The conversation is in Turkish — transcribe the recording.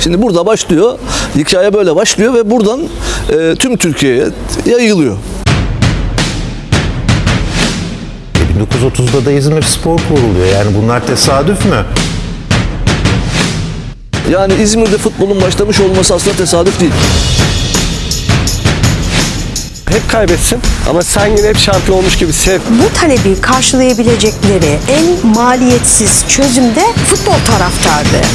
Şimdi burada başlıyor. Hikaye böyle başlıyor ve buradan e, tüm Türkiye'ye yayılıyor. 1930'da da İzmir Spor kuruluyor. Yani bunlar tesadüf mü? Yani İzmir'de futbolun başlamış olması aslında tesadüf değil. Hep kaybetsin ama sen yine hep şampiyon olmuş gibi sev. Bu talebi karşılayabilecekleri en maliyetsiz çözüm de futbol taraftardı.